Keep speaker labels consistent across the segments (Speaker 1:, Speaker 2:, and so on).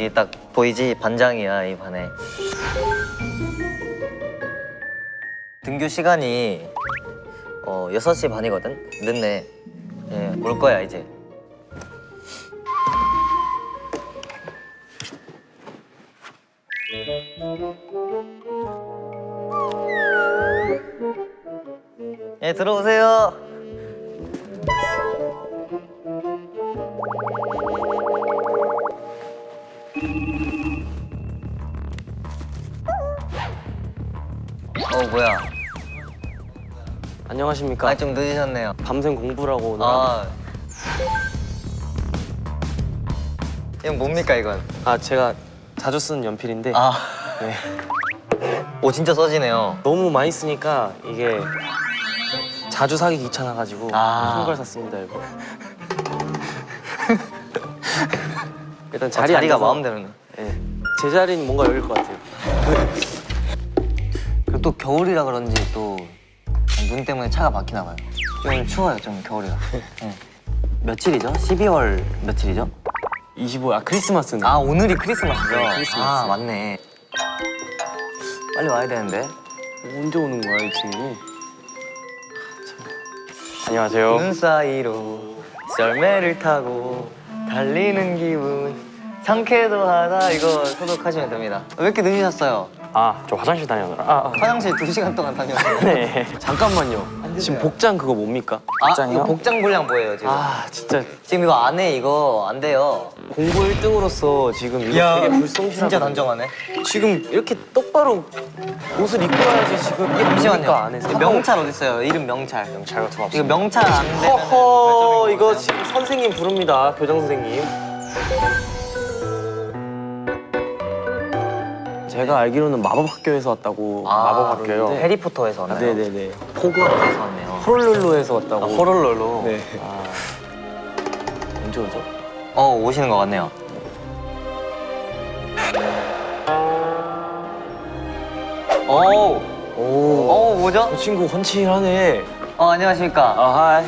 Speaker 1: 여기 딱 보이지 반장이야 이 반에. 등교 시간이 어 6시 반이거든. 늦네. 예, 올 거야 이제. 예, 들어오세요. 뭐야?
Speaker 2: 안녕하십니까.
Speaker 1: 아, 좀 늦으셨네요.
Speaker 2: 밤샘 공부라고 오늘.
Speaker 1: 아. 이건 뭡니까, 이건?
Speaker 2: 아 제가 자주 쓰는 연필인데
Speaker 1: 아.
Speaker 2: 네.
Speaker 1: 오, 진짜 써지네요.
Speaker 2: 너무 많이 쓰니까 이게 자주 사기 귀찮아가지고
Speaker 1: 아.
Speaker 2: 큰걸 샀습니다 이거. 일단
Speaker 1: 아,
Speaker 2: 자리
Speaker 1: 자리가
Speaker 2: 앉아서,
Speaker 1: 마음대로네.
Speaker 2: 예. 제 자리는 뭔가 여길 것 같아요.
Speaker 1: 또 겨울이라 그런지 또 눈 때문에 차가 막히나 봐요. 좀 추워요, 좀 겨울이라. 네. 며칠이죠? 12월 며칠이죠?
Speaker 2: 25. 아 크리스마스네.
Speaker 1: 아, 오늘이 크리스마스죠?
Speaker 2: 네, 크리스마스.
Speaker 1: 아, 맞네. 빨리 와야 되는데.
Speaker 2: 언제 오는 거야 이 친구? 아, 참. 안녕하세요.
Speaker 1: 눈 사이로 썰매를 타고 달리는 기분 상쾌도 하다 이거 소독하시면 됩니다. 왜 이렇게 늦으셨어요?
Speaker 2: 아 저 화장실 다녀오느라. 아, 아.
Speaker 1: 화장실 2시간 동안 다녔어요.
Speaker 2: 네. 잠깐만요. 지금 복장 그거 뭡니까?
Speaker 1: 아, 이거 복장 분량 뭐예요, 지금?
Speaker 2: 아 진짜
Speaker 1: 지금 이거 안 해, 이거 안 돼요.
Speaker 2: 공부 1등으로서 지금 이거 되게 불성실하고
Speaker 1: 진짜 단정하네.
Speaker 2: 지금 이렇게 똑바로 옷을 입고 와야지 지금 이게
Speaker 1: 잠시만요.
Speaker 2: 안에서
Speaker 1: 명찰 어디 있어요? 이름 명찰.
Speaker 2: 명찰 같은 거
Speaker 1: 이거 명찰 안 되면
Speaker 2: 허허 이거 지금 선생님 부릅니다 교장 선생님 제가 알기로는 마법 학교에서 왔다고 마법 학교요
Speaker 1: 해리포터에서
Speaker 2: 아,
Speaker 1: 왔나요?
Speaker 2: 네네네
Speaker 1: 호그와트에서 왔네요.
Speaker 2: 호롤롤로에서 왔다고
Speaker 1: 아, 호롤롤로.
Speaker 2: 네 아, 언제 오죠?
Speaker 1: 어 오시는 것 같네요. 오,
Speaker 2: 오,
Speaker 1: 오 뭐죠?
Speaker 2: 저 친구 헌칠하네
Speaker 1: 어 안녕하십니까.
Speaker 2: 아 하이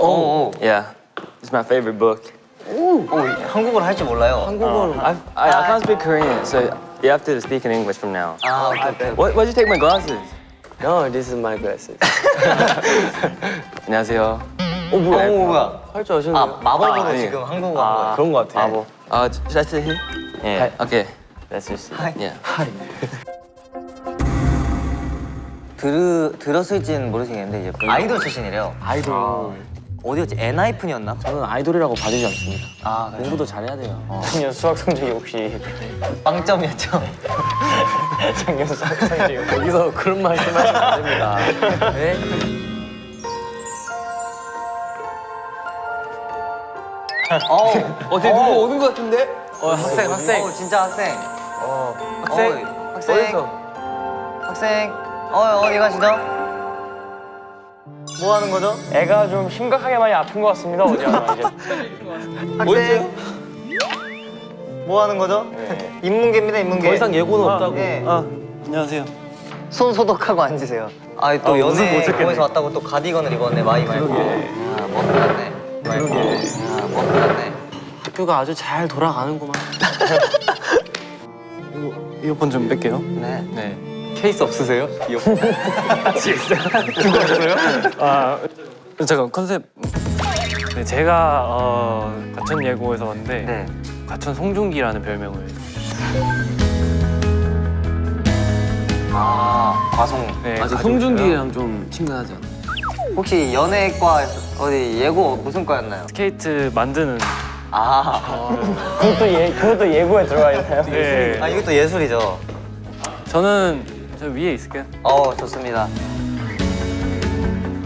Speaker 1: 오, 오,
Speaker 2: Yeah, it's my favorite book.
Speaker 1: 오 한국어를 할 줄 몰라요.
Speaker 2: 한국어로 I, I, I can't speak Korean, so you have to speak in English from now.
Speaker 1: 아 오케이 오케이.
Speaker 2: Why, why'd you take my glasses? No, this is my glasses. 안녕하세요. 오 뭐야?
Speaker 1: 어, 뭐야?
Speaker 2: 할 줄 아시는
Speaker 1: 아? 마법으로
Speaker 2: 아, 예.
Speaker 1: 지금 한국어
Speaker 2: 아,
Speaker 1: 한 거예요.
Speaker 2: 그런 거 같아.
Speaker 1: 마법.
Speaker 2: Uh, should I sit here?
Speaker 1: 예.
Speaker 2: Okay. Let's just.
Speaker 1: Hi.
Speaker 2: Yeah.
Speaker 1: 들 들었을지는 모르시겠는데 이제 아이돌 출신이래요.
Speaker 2: 아이돌.
Speaker 1: 어디였지? 엔하이픈이었나?
Speaker 2: 저는 아이돌이라고 봐주지 않습니다.
Speaker 1: 아 그래요?
Speaker 2: 공부도 잘해야 돼요. 작년 수학 성적이 혹시
Speaker 1: 빵점이었죠.
Speaker 2: 작년 수학 성적이 여기서 그런 말씀 하시면 안 됩니다. 네?
Speaker 1: 어,
Speaker 2: 어, 되게 누구 오는 것 같은데? 어, 학생, 학생.
Speaker 1: 어, 진짜 학생.
Speaker 2: 어, 학생.
Speaker 1: 어, 학생.
Speaker 2: 어디서?
Speaker 1: 학생. 어, 어디 가시죠? 뭐 하는 거죠?
Speaker 3: 애가 좀 심각하게 많이 아픈 것 같습니다. 어디 하나 이제.
Speaker 1: 학생. 뭐 하는 거죠? 인문계입니다, 인문계.
Speaker 2: 더 이상 예고는 없다고.
Speaker 1: 예.
Speaker 2: 아, 안녕하세요.
Speaker 1: 손 소독하고 앉으세요. 아, 또
Speaker 2: 아,
Speaker 1: 연애. 거에서 왔다고 또 가디건을 입었네, 마이 말고. 아, 뭐 몰랐네. 그러게. 아, 뭐 몰랐네.
Speaker 2: 학교가 아주 잘 돌아가는구만. 이어폰 좀 뺄게요.
Speaker 1: 네.
Speaker 2: 네. 케이스 없으세요? 이어폰. 그거 없어요?
Speaker 3: 아 잠깐 컨셉. 네, 제가 어, 과천 예고에서 왔는데
Speaker 1: 네.
Speaker 3: 과천 송중기라는 별명을.
Speaker 1: 아, 과송.
Speaker 3: 네,
Speaker 2: 아직
Speaker 3: 가지고
Speaker 2: 송중기랑 좀 친근하지 않아?
Speaker 1: 혹시 연예과 어디 예고 무슨 과였나요?
Speaker 3: 스케이트 만드는.
Speaker 1: 아,
Speaker 3: 그것도 예 그것도 예고에 들어가 있나요? 네.
Speaker 1: 아 이것도 예술이죠.
Speaker 3: 저는 저 위에 있을게요.
Speaker 1: 어, 좋습니다.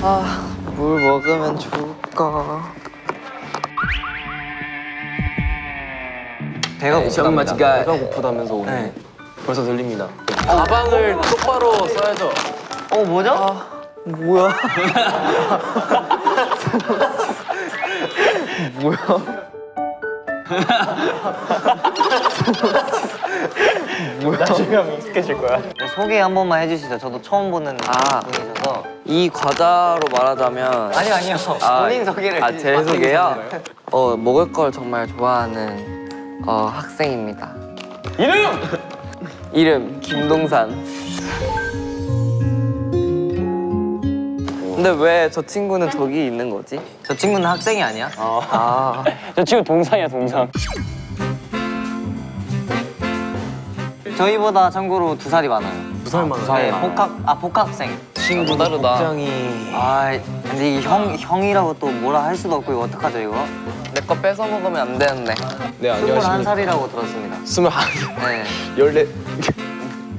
Speaker 1: 아, 뭘 먹으면 좋을까? 배가 고프답니다.
Speaker 2: 배가 고프다면서 오늘.
Speaker 1: 네.
Speaker 2: 벌써 들립니다. 가방을 똑바로 써야죠.
Speaker 1: 어 뭐죠? 뭐야?
Speaker 4: 나중에 하면 익숙해질 거야.
Speaker 1: 네, 소개 한 번만 해주시죠. 저도 처음 보는
Speaker 5: 아.
Speaker 1: 분이셔서.
Speaker 5: 이 과자로 말하자면
Speaker 1: 아니요 아니요. 본인 소개를.
Speaker 5: 아, 제 소개요? 어, 먹을 걸 정말 좋아하는 어, 학생입니다.
Speaker 4: 이름!
Speaker 5: 이름 김동산. 근데 왜 저 친구는 저기 있는 거지?
Speaker 1: 저 친구는 학생이 아니야?
Speaker 5: 아,
Speaker 4: 저 친구 동상이야 동상.
Speaker 1: 저희보다 참고로 두 살이 많아요.
Speaker 2: 두 살만.
Speaker 1: 네, 복학 아 복학생.
Speaker 5: 친구 다르다.
Speaker 2: 굉장히
Speaker 1: 아 근데 이형 형이라고 또 뭐라 할 수도 없고 이거 어떡하죠 이거?
Speaker 5: 내 거 뺏어 먹으면 안 되는데.
Speaker 2: 네
Speaker 1: 스물한
Speaker 2: 안녕하십니까.
Speaker 1: 살이라고 들었습니다.
Speaker 2: 스물한
Speaker 1: 네.
Speaker 2: 열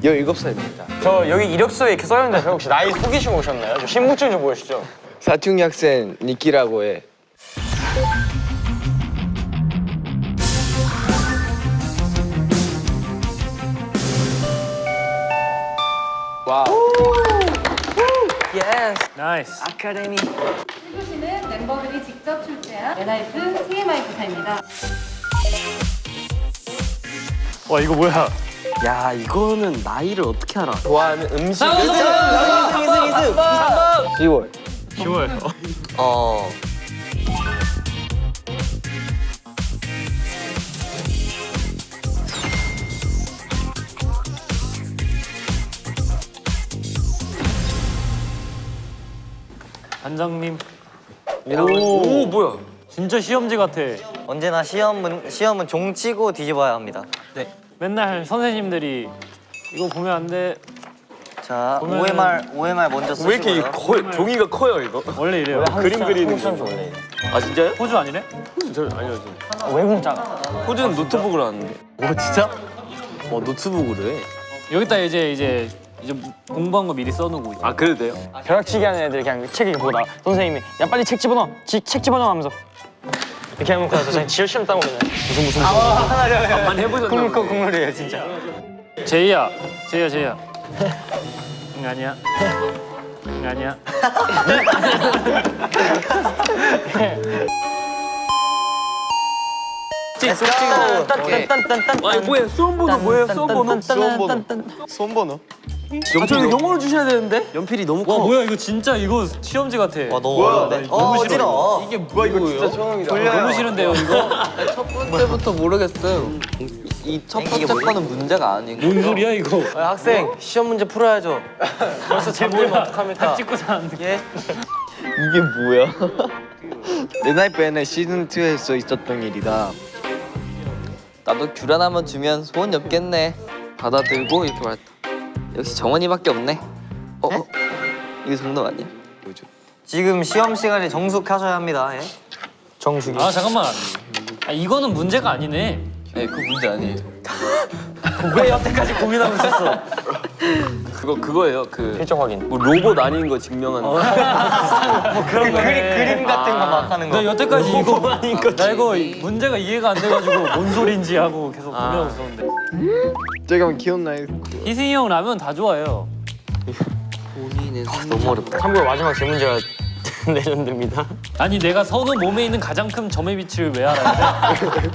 Speaker 2: 네 열일곱 살입니다.
Speaker 4: 저 여기 이력서에 이렇게 써있는데 저 혹시 나이 속이시고 오셨나요? 저 신분증 좀 보여주시죠.
Speaker 2: 사춘기 학생 니키라고 해.
Speaker 3: Nice.
Speaker 1: 아카데미.
Speaker 6: 1교시는 멤버들이 직접 출제한 엔하이픈 TMI 고사입니다.
Speaker 3: 와 이거 뭐야?
Speaker 5: 야, 이거는 나이를 어떻게 알아?
Speaker 2: 좋아하는 음식.
Speaker 4: 10월.
Speaker 3: 10월.
Speaker 1: 어.
Speaker 3: 반장님.
Speaker 2: 오, 뭐야?
Speaker 3: 진짜 시험지 같아.
Speaker 1: 언제나 시험은 시험은 종치고 뒤집어야 합니다.
Speaker 3: 맨날 선생님들이 이거 보면 안 돼.
Speaker 1: 자,
Speaker 3: 보면은-
Speaker 1: OMR OMR 먼저 쓰시고요.
Speaker 2: 왜 이렇게 이 커, 종이가 커요 이거?
Speaker 3: 원래 이래요.
Speaker 2: 그림 그리는 거.
Speaker 4: 원래.
Speaker 2: 아 진짜요?
Speaker 3: 호주 아니래?
Speaker 2: 저 알려줘.
Speaker 4: 외국 작아.
Speaker 2: 호주는 노트북으로 하는데. 오 진짜? 어 노트북으로 해.
Speaker 3: 여기다 이제 이제 이제 공부한 거 미리 써놓고.
Speaker 2: 아 그래도 돼요?
Speaker 4: 벼락치기 하는 애들 그냥 책 보다 선생님이 야 빨리 책 집어넣어. 지, 책 집어넣어 하면서 이렇게 하면 나서 그냥 시험 따고 그냥 무슨 무슨 무슨.
Speaker 2: 한번 해보셨나
Speaker 1: 국물 거. 국물이에요 진짜.
Speaker 3: 제이야, 제이야, 제이야. 응 아니야. 응 아니야.
Speaker 1: Go.
Speaker 4: 딴딴딴딴.
Speaker 2: 아니 뭐야 수험 번호 뭐예요 수험 번호? 수험 번호. 수험 번호?
Speaker 5: 아, 영어로 주셔야 되는데?
Speaker 2: 연필이 너무
Speaker 3: 와
Speaker 2: 커.
Speaker 3: 뭐야 이거 진짜 이거 시험지 같아.
Speaker 1: 와 너무
Speaker 2: 뭐야?
Speaker 1: 어려운데. 어
Speaker 3: 너무 싫어.
Speaker 1: 어지러워.
Speaker 2: 이게 뭐야 이거 진짜 처음이다.
Speaker 3: 너무 싫은데요 이거?
Speaker 5: 첫 번째부터 모르겠음. 이첫 번째 거는 문제가 아니고.
Speaker 3: 뭔 소리야 이거?
Speaker 2: 아, 학생 시험 문제 풀어야죠.
Speaker 3: 벌써 제목이 어떡합니까? 찍고 사는데.
Speaker 2: 이게 뭐야? 레나이프에는 시즌 2에서 있었던 일이다.
Speaker 5: 나도 귤 하나만 주면 소원이 없겠네. 받아들고 이렇게 말했다. 역시 정원이밖에 없네. 어? 어? 이거 정답 아니야?
Speaker 2: 뭐죠?
Speaker 1: 지금 시험 시간에 정숙하셔야 합니다. 예.
Speaker 4: 정수기.
Speaker 3: 아 잠깐만. 아 이거는 문제가 아니네.
Speaker 5: 네, 그 문제 아니에요.
Speaker 3: 왜 여태까지 고민하고 있었어?
Speaker 2: 그거 그거예요. 그
Speaker 4: 필적 확인.
Speaker 2: 뭐 로봇 아닌 거 증명하는 거.
Speaker 1: 그런 거 그림 그림 같은 거 막 하는 거.
Speaker 3: 나 여태까지 이거 나 이거 문제가 이해가 안 돼가지고 뭔 소린지 하고 계속 고민하고 있었는데.
Speaker 2: 제가 기억나요?
Speaker 3: 희승이 형 라면 다 좋아해요.
Speaker 5: 본인은
Speaker 1: 너무 어렵다.
Speaker 4: 참고로 마지막 제 문제가 레전드입니다.
Speaker 3: 아니 내가 선우 몸에 있는 가장 큰 점의 위치를 왜 알아야 돼?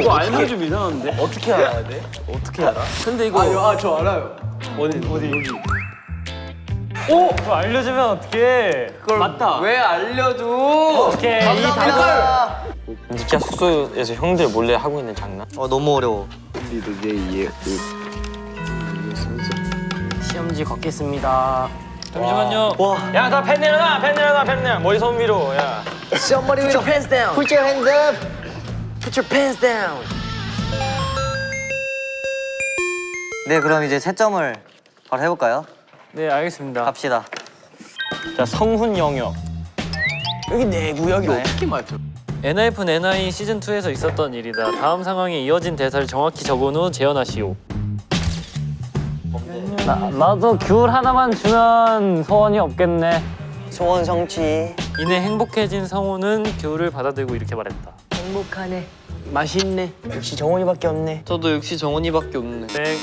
Speaker 2: 이거 알면 좀 이상한데? 어떻게 알아야 돼? 어떻게 알아? 근데 이거 아 저 알아요. 어디 어디 여기.
Speaker 3: 오! 그거 알려주면 어떡해. 그걸 맞다.
Speaker 2: 왜 알려줘?
Speaker 3: 오케이. 이 답을.
Speaker 4: 니키야 숙소에서 형들 몰래 하고 있는 장난?
Speaker 1: 어 너무 어려워.
Speaker 2: 우리도 내 이해 그
Speaker 4: 시험지 걷겠습니다.
Speaker 3: 잠시만요.
Speaker 4: 야, 나펜 내려놔, 펜 내려놔, 펜 내려. 머리 손 위로, 야.
Speaker 5: Somebody with your pants down.
Speaker 1: Put your hands up.
Speaker 5: Put your pants down.
Speaker 1: 네 그럼 이제 채점을 바로 해볼까요?
Speaker 3: 네 알겠습니다.
Speaker 1: 갑시다.
Speaker 4: 자, 성훈 영역. 여기 내 구역이 네.
Speaker 2: 어떻게 맞죠?
Speaker 3: NF는 NI 시즌 2에서 있었던 일이다. 다음 상황에 이어진 대사를 정확히 적은 후 재현하시오. 나, 나도 귤 하나만 주면 소원이 없겠네.
Speaker 1: 소원 성취.
Speaker 3: 이내 행복해진 성우는 귤을 받아들고 이렇게 말했다.
Speaker 1: 행복하네.
Speaker 4: 맛있네. 역시 정원이밖에 없네.
Speaker 5: 저도 역시 정원이밖에 없네.
Speaker 3: 땡.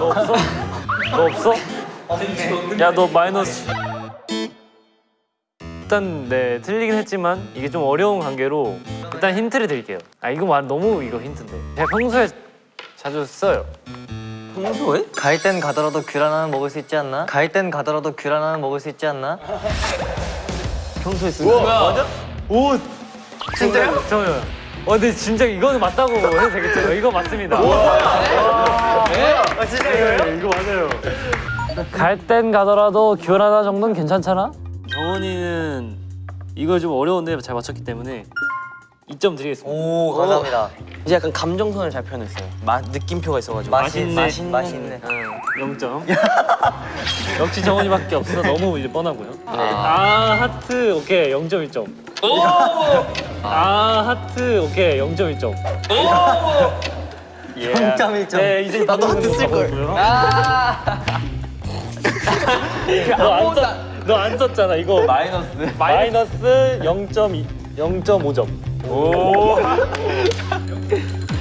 Speaker 3: 너 없어? 너 없어? 야 너 마이너스. 일단 네 틀리긴 했지만 이게 좀 어려운 관계로 일단 힌트를 드릴게요. 아 이거 말 너무 이거 힌트인데. 제가 평소에 자주 써요.
Speaker 5: 평소에?
Speaker 1: 갈 땐 가더라도 귤 하나는 먹을 수 있지 않나? 갈 땐 가더라도 귤 하나는 먹을 수 있지 않나?
Speaker 3: 평소에 쓰는 거 맞아? 오 진짜요? 저요. 어 근데 진짜 이거는 맞다고 해도 되겠죠? 이거 맞습니다. 아 진짜 이거요? 이거 맞아요. 갈 땐 가더라도 귤 하나 정도는 괜찮잖아? 정원이는 이거 좀 어려운데 잘 맞췄기 때문에 2점 드리겠습니다.
Speaker 1: 오 감사합니다.
Speaker 4: 이제 약간 감정선을 잘 표현했어요. 맛 느낌표가 있어가지고.
Speaker 1: 맛있네.
Speaker 3: 맛있네.
Speaker 1: 맛있네.
Speaker 3: 0점. 역시 정원이밖에 없어 너무 이제 뻔하고요. 아 하트 오케이 0.1점. 아 하트 오케이 0.1점. 예.
Speaker 1: 0.1점.
Speaker 3: 네 이제 나도 하트 쓸 걸. 너안 썼, 너안 썼잖아 이거 마이너스 마이너스 0.2 0.5점. 오.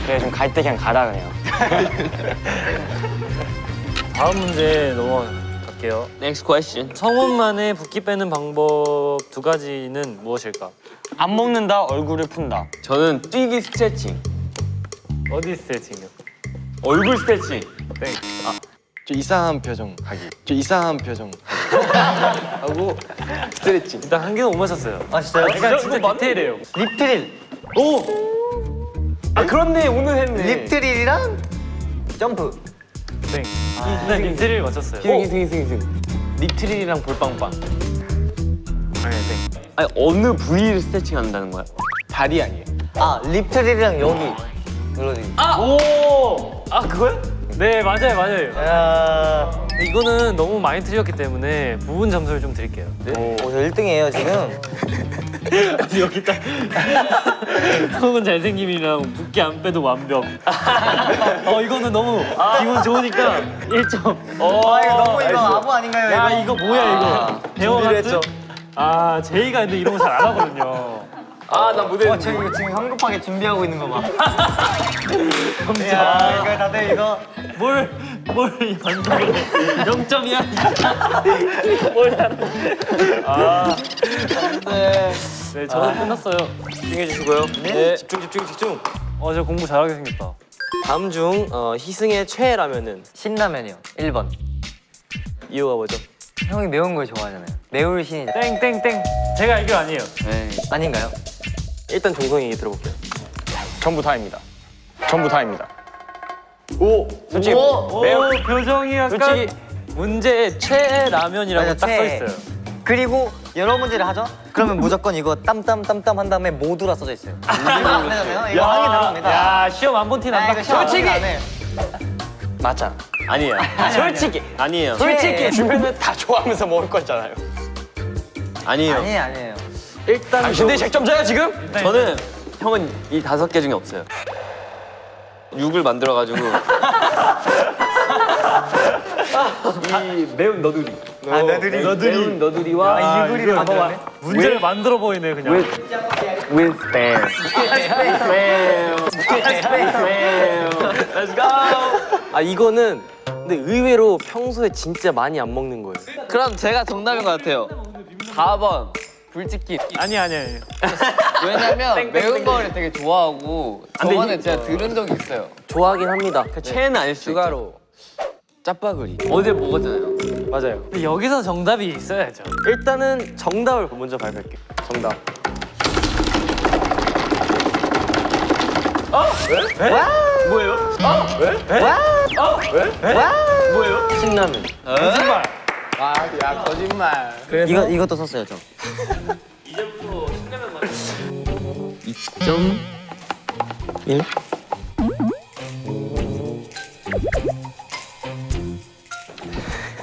Speaker 4: 그래 좀 갈 때 그냥 가라 그냥.
Speaker 3: 다음 문제 넘어갈게요.
Speaker 4: Next question.
Speaker 3: 성원만의 붓기 빼는 방법 두 가지는 무엇일까?
Speaker 4: 안 먹는다 얼굴을 푼다.
Speaker 2: 저는 뛰기 스트레칭.
Speaker 3: 어디 스트레칭이요?
Speaker 2: 얼굴 스트레칭.
Speaker 3: 땡.
Speaker 2: 저 이상한 표정 하기. 저 이상한 표정 하고 스트레칭.
Speaker 3: 일단 한 개는 못 맞췄어요.
Speaker 1: 아 진짜요?
Speaker 3: 그러니까 진짜 디테일해요.
Speaker 1: Lip trill.
Speaker 4: 아 그렇네 오늘 했네.
Speaker 1: Lip trill이랑 점프.
Speaker 3: 땡. 일단 lip trill을 맞췄어요.
Speaker 2: 희승 희승 희승. Lip trill이랑 볼빵빵.
Speaker 3: 아니 땡.
Speaker 4: 아니 어느 부위를 스트레칭 한다는 거야?
Speaker 2: 다리 아니에요?
Speaker 1: 아 립트릴이랑 여기 눌러주기.
Speaker 3: 오! 아 그거요? 네 맞아요 맞아요.
Speaker 1: 야.
Speaker 3: 이거는 너무 많이 틀렸기 때문에 부분 점수를 좀 드릴게요.
Speaker 1: 오, 저 1등이에요 지금.
Speaker 3: 여기 딱 속은 잘생김이랑 붓기 안 빼도 완벽. 어 이거는 너무 기분 좋으니까 1점.
Speaker 1: 아 이거 너무 이거 아부 아닌가요?
Speaker 3: 야
Speaker 1: 이거?
Speaker 3: 이거 뭐야 이거? 대화 같은? 아 제이가 근데 이런 거 잘 안 하거든요.
Speaker 2: 아나 무대.
Speaker 1: 와, 저 이거 지금 성급하게 준비하고 있는 거 봐. 야, 이거 다들 이거
Speaker 3: 뭘뭘 반대로 0점이야. 뭘 하는? 아. 네. 네 저는 끝났어요.
Speaker 4: 집중해 주시고요. 네. 집중 집중 집중.
Speaker 3: 어저 공부 잘하게 생겼다.
Speaker 4: 다음 중 어, 희승의 최애 라면은
Speaker 1: 신라면이요. 1번.
Speaker 4: 이유가 뭐죠?
Speaker 1: 형이 매운 걸 좋아하잖아요. 매울 신이
Speaker 3: 땡땡땡. 제가 알기로 아니에요.
Speaker 1: 아닌가요?
Speaker 4: 일단 종성이 얘기 들어볼게요.
Speaker 2: 전부 다입니다. 전부 다입니다.
Speaker 4: 솔직히
Speaker 3: 오,
Speaker 4: 매운
Speaker 3: 표정이 약간
Speaker 4: 솔직히
Speaker 3: 문제에 최애 라면이라고
Speaker 1: 맞아,
Speaker 3: 딱 써. 있어요.
Speaker 1: 그리고 여러 문제를 하죠? 그러면 무조건 이거 땀땀 땀땀 한 다음에 모두라 써져 있어요. 이거 안 되잖아요. 이거 항의 들어갑니다.
Speaker 3: 야 시험 안 본티
Speaker 1: 아,
Speaker 3: 난다.
Speaker 1: 시험
Speaker 4: 솔직히! 맞아. 아니에요. 솔직히 아니에요.
Speaker 1: 솔직히.
Speaker 4: 주변은 다 좋아하면서 먹을 거잖아요. 아니에요.
Speaker 1: 아니에요, 아니에요.
Speaker 3: 일단
Speaker 4: 당신들이 100점자야 지금? 저는 형은 이 다섯 개 중에 없어요. 6을 만들어가지고 이 매운 너두리.
Speaker 1: 아, 너들이.
Speaker 4: 매운 너두리와
Speaker 1: 아, 유부리를 만들었네?
Speaker 3: 문제를 만들어 보이네 그냥.
Speaker 4: with spam. Let's go. 아 이거는 근데 의외로 평소에 진짜 많이 안 먹는 거예요.
Speaker 5: 그럼 제가 정답인 것 같아요. 4번 불치킨.
Speaker 3: 아니 아니 아니.
Speaker 5: 왜냐면 매운 거를 되게 좋아하고
Speaker 4: 근데
Speaker 5: 저번에
Speaker 4: 이-
Speaker 5: 제가 들은 적이 있어요.
Speaker 4: 좋아하긴 합니다. 그 최애는 아닐 수
Speaker 5: 추가로
Speaker 4: 짜파구리.
Speaker 5: 어제 먹었잖아요.
Speaker 4: 맞아요.
Speaker 3: 근데 여기서 정답이 있어야죠.
Speaker 4: 일단은 정답을 먼저 발표할게요. 정답. 신라면.
Speaker 3: 거짓말.
Speaker 2: 아야 거짓말.
Speaker 1: 이거, 이것도 썼어요, 저.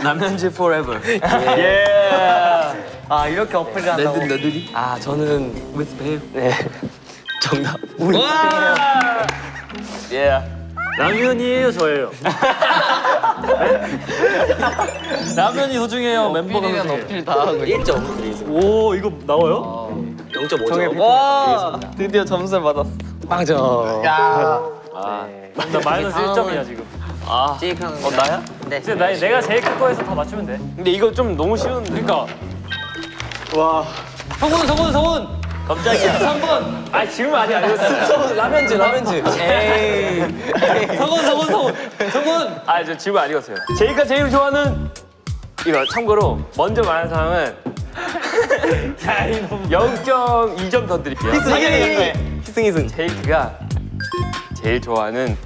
Speaker 4: 라면즈 forever.
Speaker 1: 아, 이렇게 어플을 한다고?
Speaker 5: 너들이?
Speaker 4: 아 저는 with babe. 네. 정답. 예.
Speaker 3: 라면이에요 저예요. 네? 라면이 소중해요 멤버가
Speaker 5: 어필이랑
Speaker 3: 소중해요.
Speaker 5: 어필 다 하고
Speaker 4: 1점 드리겠습니다.
Speaker 3: 오 이거 나와요?
Speaker 2: 0.5점.
Speaker 5: 와 드디어 점수를 받았어.
Speaker 3: 나 마이너스 1점이야 지금.
Speaker 5: 어 나야?
Speaker 3: 이제 나, 내가 제일 큰 거에서 다 맞추면 돼.
Speaker 2: 근데 이거 좀 너무 쉬운데.
Speaker 3: 그러니까
Speaker 2: 성훈 성훈 성훈.
Speaker 3: 갑자기야.
Speaker 2: 3번.
Speaker 3: 아 지금 아니야. 이거
Speaker 2: 성훈 라면즈 라면즈. 에이. 성훈 성훈 성훈 성훈.
Speaker 7: 아저 질문 안 읽었어요. 제이가 제일 좋아하는 이거 참고로 먼저 말한 사람은 0.2점 더 드릴게요.
Speaker 2: 희승 희승.
Speaker 7: 제이크가 제일 좋아하는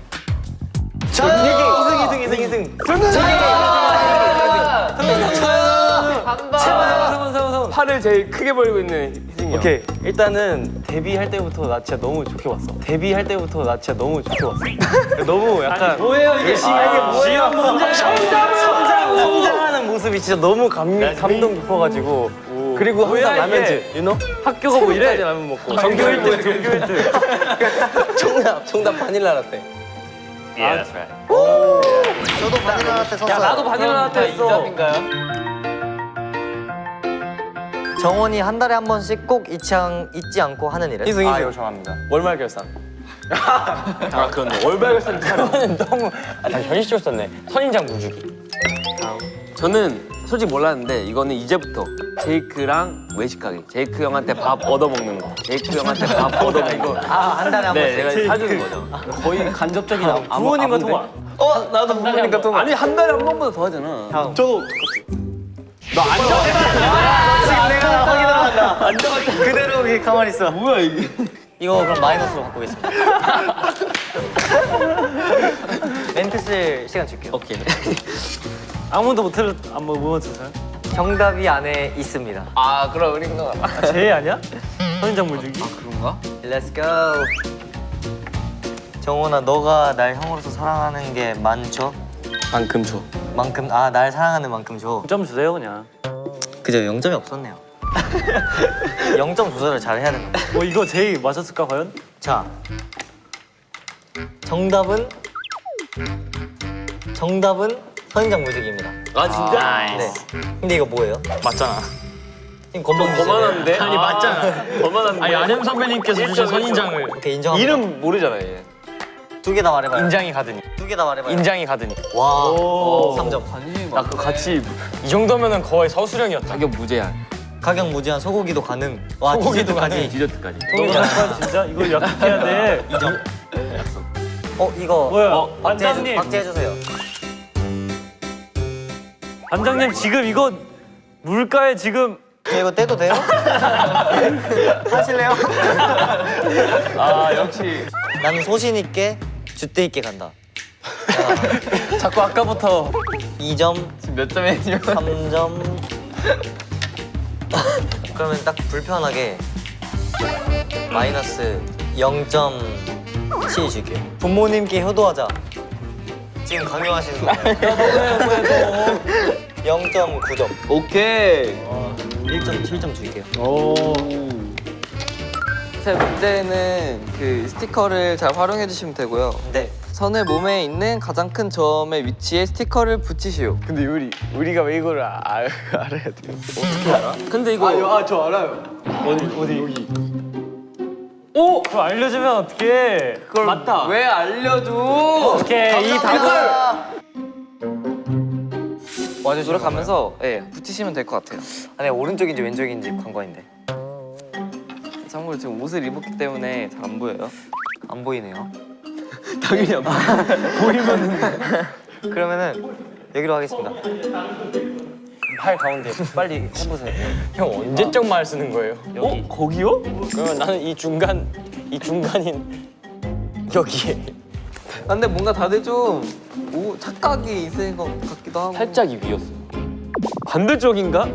Speaker 2: 희승 희승 희승 희승. 성훈 성훈 성훈.
Speaker 7: 팔을 제일 크게 벌고 있는 희승이 형.
Speaker 2: 오케이. 일단은 데뷔할 때부터 나 진짜 너무 좋게 봤어. 데뷔할 때부터 나 진짜 너무 좋게 봤어. 너무 약간 뭐예요 이게? 열심히 하게 뭐예요? 성장 성장하는 모습이 진짜 너무 감, 감동 깊어가지고. 그리고 항상 라면즈 유노 학교가 뭐 이래? 라면 먹고. 전교 1등 전교 1등. 정답 정답 바닐라 라떼.
Speaker 3: Yeah, that's right.
Speaker 1: 저도 바닐라 라떼 썼어요.
Speaker 2: 야 나도 바닐라 라떼 했어
Speaker 1: 정원이 한 달에 한 번씩 꼭 잊지, 않, 잊지 않고 하는 일은?
Speaker 2: 희승 희승 좋아합니다 월말 결산
Speaker 7: 아 그런데 월별 결산
Speaker 4: 저는 너무 아, 나 현실적으로 썼네. 선인장 물주기.
Speaker 7: 저는 솔직히 몰랐는데 이거는 이제부터 제이크랑 외식 가기. 제이크 형한테 밥 얻어 먹는 거. 제이크 형한테 밥 얻어 먹는 거.
Speaker 1: 아, 한 달에 한
Speaker 7: 네,
Speaker 1: 번씩.
Speaker 7: 제가 사주는 거죠.
Speaker 2: 거의 간접적인 아,
Speaker 3: 부모님과 통화.
Speaker 5: 어 나도 부모님과 통화.
Speaker 7: 아니 한 달에 한 번보다 더 하잖아.
Speaker 1: 지금 내가 확인한다. 그대로 여기 가만히 있어. 뭐야 이게? 이거 그럼 마이너스로 바꾸겠습니다. 멘트 쓸 시간 줄게요.
Speaker 5: 오케이.
Speaker 3: 아무도 못 틀, 아무 못 틀었어요?
Speaker 1: 정답이 안에 있습니다.
Speaker 5: 아 그럼 우리 거.
Speaker 3: 아, 제이 아니야? 선인장 물주기?
Speaker 5: 그런가?
Speaker 1: Let's go. 정원아, 너가 날 형으로서 사랑하는 게 많죠?
Speaker 7: 만큼 줘.
Speaker 1: 만큼 아 날 사랑하는 만큼 줘.
Speaker 3: 9점 주세요 그냥.
Speaker 1: 그죠 0점이 없었네요. 0점 조절을 잘 해야 된다.
Speaker 3: 뭐 이거 제이 맞췄을까 과연?
Speaker 1: 자, 정답은 정답은 선인장 무지개입니다.
Speaker 7: 아 진짜?
Speaker 1: 네. 근데 이거 뭐예요?
Speaker 4: 맞잖아.
Speaker 1: 지금 건방
Speaker 7: 거만한데?
Speaker 4: 아니 맞잖아.
Speaker 7: 거만한데?
Speaker 4: 아니 안현 선배님께서 주신 선인장을
Speaker 1: 이렇게 인정합니다.
Speaker 7: 이름 모르잖아 얘.
Speaker 1: 두 개 다 말해봐요.
Speaker 4: 인장이 가더니
Speaker 1: 두 개 다 말해봐요.
Speaker 4: 인장이 가더니
Speaker 1: 와,
Speaker 3: 오.
Speaker 1: 3점.
Speaker 4: 나 그거 같이 이 정도면은 거의 서수령이었다.
Speaker 7: 가격 무제한.
Speaker 1: 가격 무제한 소고기도 가능. 와,
Speaker 4: 소고기도
Speaker 1: 디저트까지.
Speaker 7: 디저트까지.
Speaker 3: 너무 약간 진짜 이거 약속해야 돼.
Speaker 1: 2점. 어, 이거
Speaker 3: 뭐야?
Speaker 1: 박제
Speaker 3: 반장님.
Speaker 1: 박제해 주세요.
Speaker 3: 반장님 지금 이거 물가에 지금
Speaker 1: 저 이거 떼도 돼요? 하실래요?
Speaker 7: 아 역시.
Speaker 1: 나는 소신 있게 주대 있게 간다.
Speaker 2: 자꾸 아까부터
Speaker 1: 2점,
Speaker 5: 몇 점이에요?
Speaker 1: 3점. 그러면 딱 불편하게 마이너스 0.7 줄게요. 부모님께 효도하자. 지금 강요하시는 거예요. 0.9점.
Speaker 5: 오케이.
Speaker 1: 1.7점 줄게요.
Speaker 5: 세 번째는 그 스티커를 잘 활용해 주시면 되고요.
Speaker 1: 네.
Speaker 5: 선을 몸에 있는 가장 큰 점의 위치에 스티커를 붙이시오.
Speaker 7: 근데 우리 우리가 왜 이걸 아, 알, 알아야 돼요?
Speaker 2: 근데 이거 아저 알아요
Speaker 3: 오! 그거 알려주면 어떡해.
Speaker 2: 그걸 맞다
Speaker 5: 왜 알려줘?
Speaker 3: 오케이 이 답을
Speaker 5: 와주 돌아가면서 예 붙이시면 될 것 같아요.
Speaker 1: 아니 오른쪽인지 왼쪽인지 관건인데
Speaker 5: 참고로 지금 옷을 입었기 때문에 잘 안 보여요.
Speaker 1: 안 보이네요.
Speaker 5: 당연히 안 보여.
Speaker 1: 그러면은 여기로 하겠습니다.
Speaker 4: 팔 가운데 빨리 해보세요. 형 언제적 말 쓰는 거예요?
Speaker 3: 여기 거기요?
Speaker 4: 그러면 나는 이 중간 이 중간인 여기에
Speaker 5: 아, 근데 뭔가 다들 좀 오, 착각이 있을 것 같기도 하고.
Speaker 7: 살짝 이 위였어. 반대쪽인가?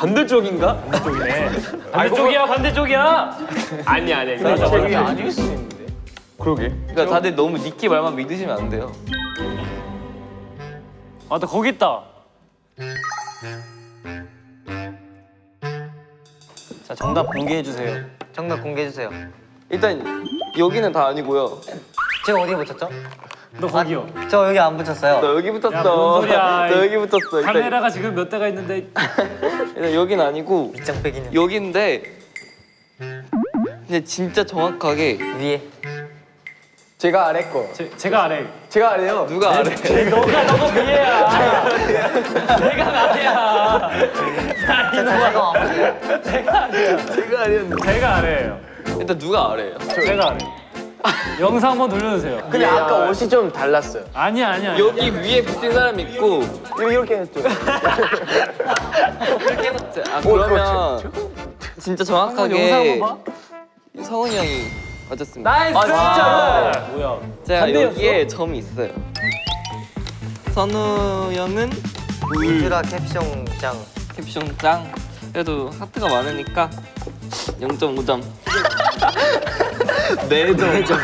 Speaker 7: 반대쪽인가?
Speaker 3: 반대쪽이네. 반대쪽이야 반대쪽이야.
Speaker 7: 아니 아니.
Speaker 2: 저기 아닐 수 있는데
Speaker 7: 그러게.
Speaker 5: 그러니까 다들 너무 니키 말만 믿으시면 안 돼요.
Speaker 3: 맞다 거기 있다.
Speaker 2: 자 정답 공개해 주세요
Speaker 1: 정답 공개해 주세요.
Speaker 5: 일단 여기는 다 아니고요.
Speaker 1: 제가 어디에 붙였죠?
Speaker 3: 너 거기요.
Speaker 1: 저 여기 안 붙였어요.
Speaker 5: 너 여기 붙었어.
Speaker 3: 야, 뭔 소리야.
Speaker 5: 너 여기 붙었어. 일단,
Speaker 3: 카메라가 지금 몇 대가 있는데
Speaker 5: 일단 여긴 아니고
Speaker 1: 밑장 빼기는
Speaker 5: 여긴데 근데 진짜 정확하게
Speaker 1: 위에.
Speaker 8: 제가 아래 거.
Speaker 3: 제, 제가 아래.
Speaker 8: 제가 아래요.
Speaker 5: 누가 아래?
Speaker 3: 너가 너가 위에야. 내가 나야.
Speaker 1: 제가
Speaker 5: 제가 아래였는데.
Speaker 3: 제가 아래예요.
Speaker 5: 일단 누가 아래예요?
Speaker 3: 제가 아래. 영상 한번 돌려주세요.
Speaker 8: 근데 아까 옷이 좀 달랐어요.
Speaker 3: 아니야 아니야.
Speaker 5: 여기 위에 붙은 사람 있고
Speaker 8: 이렇게 했죠.
Speaker 5: 아 그러면 진짜 정확하게. 성훈이 형이 맞았습니다.
Speaker 3: Nice. 아, 진짜로. 뭐야?
Speaker 5: 제가
Speaker 3: 반대였어?
Speaker 5: 여기에 점이 있어요. 선우 형은
Speaker 1: 울트라 캡숑 짱.
Speaker 5: 캡숑 짱. 그래도 하트가 많으니까 0.5점. 네 점.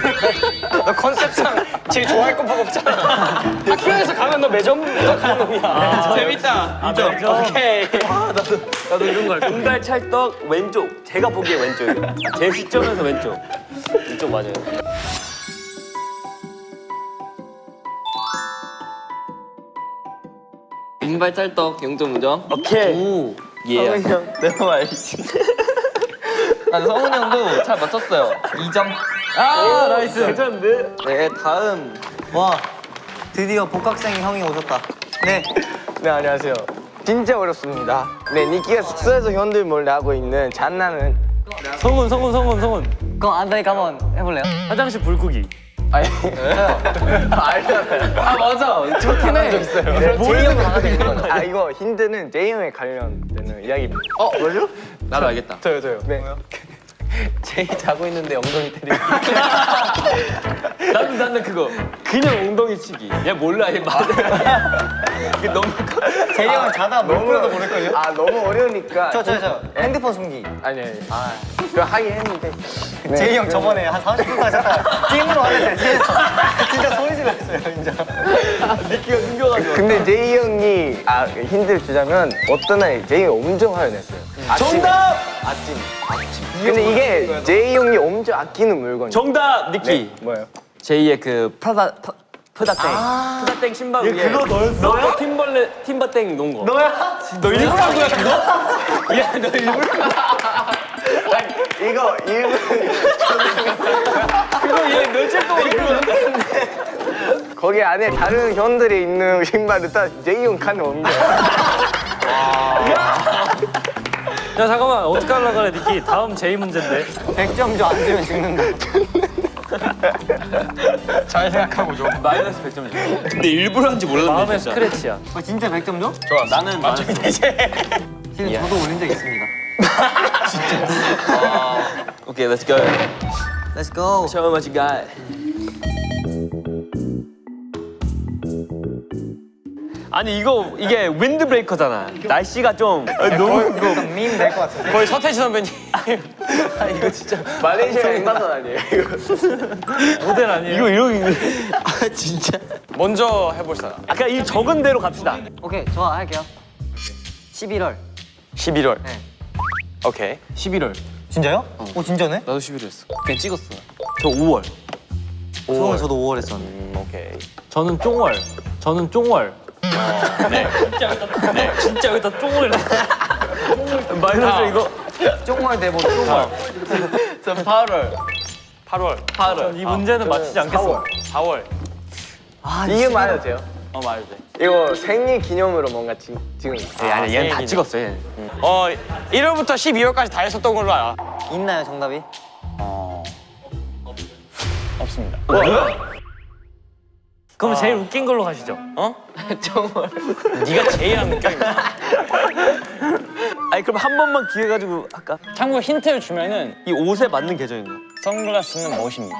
Speaker 4: 너 컨셉상 제일 좋아할 것밖에 없잖아. 학교에서 가면 너 매점 가는 놈이야.
Speaker 7: 재밌다.
Speaker 4: 오케이.
Speaker 7: 나도 이런 거 할게. 금발 찰떡 왼쪽. 제가 보기에 왼쪽이에요. 제 시점에서 왼쪽. 이쪽 맞아요.
Speaker 5: 금발 찰떡 0.5점.
Speaker 7: 오케이.
Speaker 5: 오.
Speaker 7: 예.
Speaker 5: 성훈이 형 내가 알지. 아 성훈이 형도 잘 맞췄어요. 2점.
Speaker 3: 아 nice.
Speaker 7: 괜찮은데?
Speaker 5: 네 다음
Speaker 1: 와 드디어 복학생 형이 오셨다. 네.
Speaker 8: 네 안녕하세요. 진짜 어렵습니다. 네 니키가 숙소에서 현들 몰래 하고 있는 장난은
Speaker 3: 성훈 성훈 성훈 성훈.
Speaker 1: 그럼 안다니까 한번 해볼래요?
Speaker 3: 화장실 불 끄기.
Speaker 8: 아니 알잖아요. 아 맞아. 좋긴 해. 적 있어요.
Speaker 1: 제이 형 강아지 있는 거죠?
Speaker 8: 아 이거 힌트는 제이 형에 관련되는 이야기. 어 뭐죠?
Speaker 5: 나도 알겠다.
Speaker 8: 저요 저요. 네.
Speaker 5: 제이 자고 있는데 엉덩이 때리기.
Speaker 7: 나는 나는 그거 그냥 엉덩이 치기. 얘 몰라 얘 말해. 그 너무
Speaker 1: 제이 형은 자다 물 뿌려도 모를걸요?
Speaker 8: 아 너무 어려우니까.
Speaker 1: 저, 저, 저. 핸드폰 숨기.
Speaker 8: 아니 아니. 아 그거 하긴 했는데. 네.
Speaker 1: 제이 형 저번에 한 30분까지 자다가 찜으로 하는데 뒤에서 진짜 소리 질렀어요, 진짜.
Speaker 7: 니키가 숨겨가지고.
Speaker 8: 근데 제이 형이 아 힌트를 주자면 어떤 날 제이 형이 엄청 화를 냈어요. 정답! 아침. 근데 이게 제이 형이 엄청 아끼는 물건이에요.
Speaker 7: 정답 니키.
Speaker 8: 뭐예요?
Speaker 7: 제이의 그 프라다 프- 프다땡. 프다땡 신발 위에. 그거 너였어? 너 팀벌레 팀버땡 놓은 거.
Speaker 1: 너야?
Speaker 7: 너 일부러 한 거야 그거? 야 너 일부러.
Speaker 8: 이거 일본
Speaker 7: 그거 얘 며칠 동안 그거.
Speaker 8: 거기 안에 다른 형들이 있는 신발을 딱 제이 형 칸에 옮겨.
Speaker 3: 야 잠깐만 어떻게 하려 그래 니키. 다음 제이 문제인데.
Speaker 1: 100점 줘 안 주면 죽는다.
Speaker 7: 마이너스 100점 줘. 근데 일부러 한지 몰랐네
Speaker 3: 마음의
Speaker 7: 진짜.
Speaker 3: 스크래치야.
Speaker 1: 어, 진짜 100점 줘?
Speaker 7: 나는 마이너스.
Speaker 1: 지금 저도 올린 적 있습니다.
Speaker 7: 오케이 let's go.
Speaker 1: Let's go.
Speaker 7: Show me what you got. 아니 이거 이게 윈드 브레이커잖아. 날씨가 좀 너무 이거
Speaker 1: 밈될것 같은데.
Speaker 4: 거의 서태지 선배님.
Speaker 7: 아 이거 진짜
Speaker 8: 말레이시아 엠바서 아니에요? 이거.
Speaker 3: 모델 아니에요?
Speaker 7: 이거 이러기 아 진짜.
Speaker 4: 먼저 해볼 사람.
Speaker 7: 아까 이 적은 대로 갑시다.
Speaker 1: 오케이, 좋아, 할게요. 11월.
Speaker 4: 11월.
Speaker 1: 네.
Speaker 4: 오케이.
Speaker 7: 11월.
Speaker 1: 진짜요? 오, 진짜네?
Speaker 7: 나도 11월 했어. 그냥 찍었어. 저 5월.
Speaker 1: 저는 저도 5월 했었는데.
Speaker 4: 음, 오케이.
Speaker 3: 저는 쫑월. 저는 쫑월. 네. 진짜 여기다 네. 진짜 여기다 쫑을
Speaker 7: 마이너스 이거.
Speaker 1: 쫑월 대본 쫑월.
Speaker 5: 저 8월.
Speaker 4: 8월.
Speaker 5: 8월.
Speaker 3: 이 문제는 맞히지 않겠어.
Speaker 4: 4월.
Speaker 1: 아,
Speaker 8: 이게 말해도 돼요?
Speaker 4: 어 말도 돼.
Speaker 8: 이거 생일 기념으로 뭔가 지, 지금
Speaker 7: 예, 아니 얘는 다 찍었어 얘.
Speaker 4: 어 1월부터 12월까지 다 했었던 걸로 알아.
Speaker 1: 있나요, 정답이?
Speaker 4: 없습니다.
Speaker 3: 그럼 제일 웃긴 걸로 가시죠.
Speaker 4: 어? 네가 제일 안 웃겨.
Speaker 7: 아니 그럼 한 번만 기회 가지고 할까?
Speaker 4: 참고 힌트를 주면은
Speaker 7: 이 옷에 맞는 계절인가?
Speaker 4: 선글라스는 멋입니다.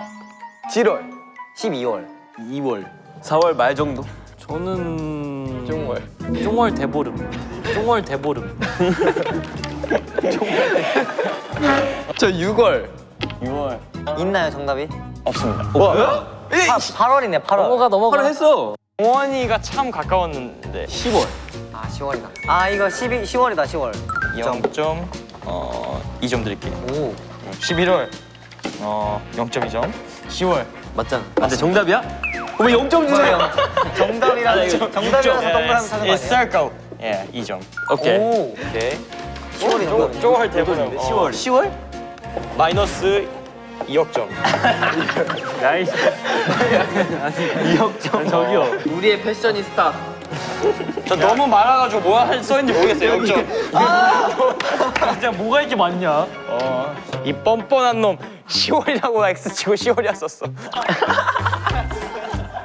Speaker 8: 7월.
Speaker 1: 12월.
Speaker 7: 2월. 4월 말 정도?
Speaker 3: 저는
Speaker 8: 정월.
Speaker 3: 쫑월 대보름. 쫑월 대보름.
Speaker 5: 저 6월.
Speaker 4: 6월
Speaker 1: 있나요, 정답이?
Speaker 4: 없습니다.
Speaker 8: 뭐?
Speaker 1: 8, 월이네 8월.
Speaker 3: 넘어가 넘어가.
Speaker 7: 바로 했어.
Speaker 4: 동원이가 참 가까웠는데
Speaker 7: 10월.
Speaker 1: 아, 10월이다. 아, 이거 12, 10월이다, 10월.
Speaker 4: 0점 어 2점 드릴게요.
Speaker 1: 오.
Speaker 4: 11월 어 0.2점. 10월
Speaker 7: 맞잖아. 아, 근데 정답이야? 왜 0점 주세요?
Speaker 1: 정답이라서 정답이라서 동그라미 치는 거
Speaker 4: It's
Speaker 1: 아니에요?
Speaker 4: circle. 예, 2점.
Speaker 7: 오케이.
Speaker 1: 오케이. 10월이 정답.
Speaker 4: 저거 할 때보면 10월.
Speaker 1: 10월?
Speaker 4: 마이너스 2억 점.
Speaker 3: nice. 아니, 2억 점. 저기요.
Speaker 5: 우리의 패셔니스타.
Speaker 4: 저 너무 많아가지고 뭐가 할 써있는지 모르겠어요. 0점.
Speaker 3: 진짜 뭐가 이렇게 많냐?
Speaker 4: 이 뻔뻔한 놈 10월이라고 X 치고 10월이었었어.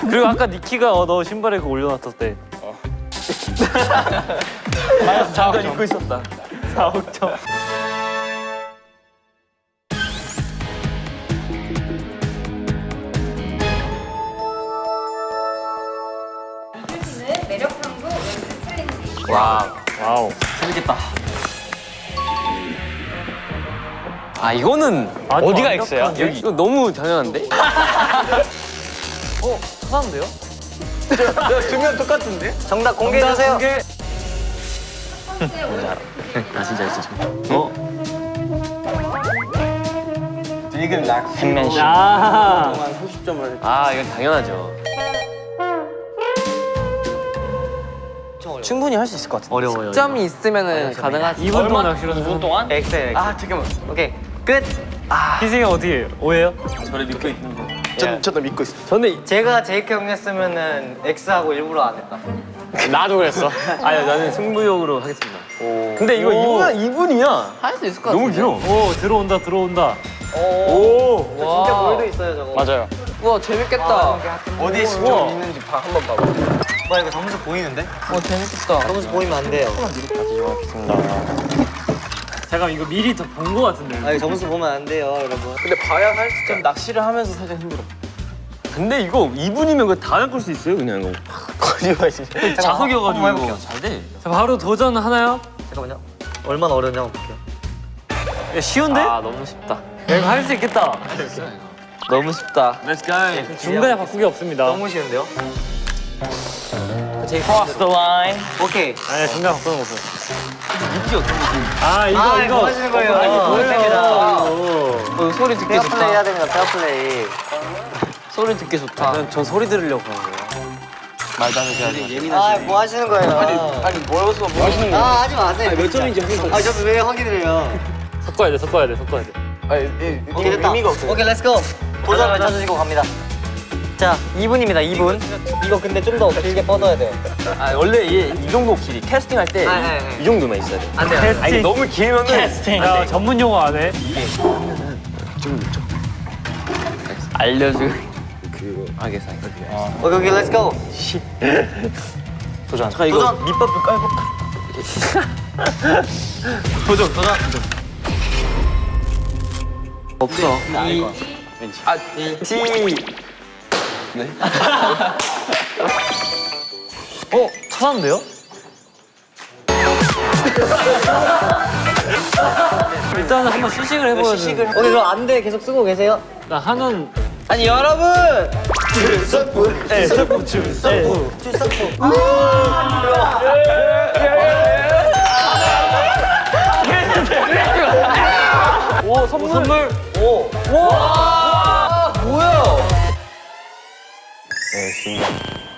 Speaker 3: 그리고 아까 니키가 어, 너 신발에 그거 올려놨을 때.
Speaker 4: 마이너스 4억 점.
Speaker 7: 입고 있었다.
Speaker 3: 4억 점. 와우.
Speaker 7: 아 이거는
Speaker 3: 아주
Speaker 4: 어디가 X야?
Speaker 7: 여기 이거 너무 당연한데?
Speaker 3: 하나인데요?
Speaker 4: 두명 똑같은데?
Speaker 1: 정답 공개해주세요.
Speaker 6: 첫 번째 오른
Speaker 7: 아 진짜 진짜.
Speaker 4: 팬맨십.
Speaker 3: 야.
Speaker 7: 아 이건 당연하죠.
Speaker 1: 충분히 할 수 있을 것 같은데. 어려워요.
Speaker 5: 점이 있으면은 가능하지.
Speaker 3: 2분 동안 낚시를
Speaker 4: 2분 동안?
Speaker 1: 엑셀. 엑셀.
Speaker 7: 아 잠깐만.
Speaker 1: 오케이 끝.
Speaker 3: 희승이 어떻게 오해요?
Speaker 7: 저를 믿고 있는 거.
Speaker 4: 전, 저도 믿고 있어.
Speaker 7: 저는
Speaker 1: 제가 제이크 형이었으면은 X하고 일부러 안 했다.
Speaker 4: 나도 그랬어.
Speaker 7: 아니 나는 승부욕으로 하겠습니다. 근데 이거
Speaker 3: 오.
Speaker 7: 2분 2분이야.
Speaker 5: 할 수 있을 것
Speaker 7: 너무
Speaker 5: 같은데.
Speaker 7: 길어.
Speaker 3: 오 들어온다 들어온다.
Speaker 7: 오.
Speaker 1: 진짜 볼도 있어요 저거.
Speaker 4: 맞아요.
Speaker 5: 우와 재밌겠다.
Speaker 7: 어디에 신경 있는지 봐 한번 봐봐.
Speaker 1: 와 이거 점수 보이는데?
Speaker 5: 와 재밌겠다.
Speaker 1: 점수 보이면 안 돼요.
Speaker 3: 잠깐 이거 미리 더 본 거 같은데.
Speaker 1: 아 점수 보면 안 돼요 여러분.
Speaker 7: 근데 봐야 할 수. 좀 낚시를 하면서 살짝 힘들어. 근데 이거 2분이면 그거 다 낚을 수 있어요 그냥 이거.
Speaker 4: 거짓말 진짜.
Speaker 7: 자석이어가지고
Speaker 1: 한번
Speaker 7: 이거 잘 돼.
Speaker 3: 자 바로 도전 하나요?
Speaker 1: 잠깐만요. 얼마나 어려운지 한번 볼게요.
Speaker 3: 야, 쉬운데?
Speaker 5: 아 너무 쉽다.
Speaker 3: 야, 이거 할 수 있겠다.
Speaker 5: 너무 쉽다.
Speaker 7: Let's go.
Speaker 3: 중간에 바꾸기 없습니다.
Speaker 1: 너무 쉬운데요?
Speaker 4: Cross the line.
Speaker 1: 오케이.
Speaker 3: 아니 중간 바꾸는 거 없어. 아 이거
Speaker 1: 아
Speaker 3: 이거.
Speaker 1: 뭐 하시는 거예요?
Speaker 3: 아, 이거
Speaker 1: 됩니다.
Speaker 5: 어, 소리 듣기
Speaker 1: 페어 플레이
Speaker 5: 좋다.
Speaker 1: 해야 됩니다. 페어 플레이.
Speaker 5: 소리 듣기 좋다.
Speaker 7: 전, 전 소리 들으려고 하는 거예요. 말도 안 되게
Speaker 1: 아뭐 하시는 거예요?
Speaker 7: 아니 뭐여서 뭐 하시는
Speaker 1: 아 하지 마세요.
Speaker 7: 몇 점인지 확인.
Speaker 1: 아 저도 왜 확인을 해요?
Speaker 3: 섞어야 돼 섞어야 돼 섞어야 돼.
Speaker 7: 아니
Speaker 1: 됐다.
Speaker 7: 의미가 없어요.
Speaker 1: 오케이 let's go. 도전 외쳐주시고 갑니다. 자 2분입니다 2분. 이거 근데 좀 더 길게 뻗어야 돼요.
Speaker 7: 아 원래 이, 이 정도 길이 캐스팅 할 때이
Speaker 1: 아, 네, 네.
Speaker 7: 정도만 있어야 돼.
Speaker 1: 안 돼요. 안 돼요.
Speaker 7: 아니 이게 너무 길면은
Speaker 4: 캐스팅.
Speaker 3: 야 전문 용어 안 해.
Speaker 7: 알려줘. 알겠어. 알겠어.
Speaker 1: 오케이 오케이 let's go.
Speaker 4: 도전.
Speaker 7: 잠깐 이거
Speaker 1: 도전.
Speaker 7: 밑밥도 깔고.
Speaker 1: 도전 도전.
Speaker 5: 없어.
Speaker 7: 아 T. 네.
Speaker 3: 어 찾았는데요? 일단은 한번 시식을 해보야 돼.
Speaker 1: 오케이 그럼 안돼 계속 쓰고 계세요.
Speaker 3: 나 한원
Speaker 1: 아니 여러분.
Speaker 3: 네, 서프 춤. 서프.
Speaker 1: 오 선물. 선물. 오.
Speaker 5: 뭐 야?
Speaker 7: 네, 지금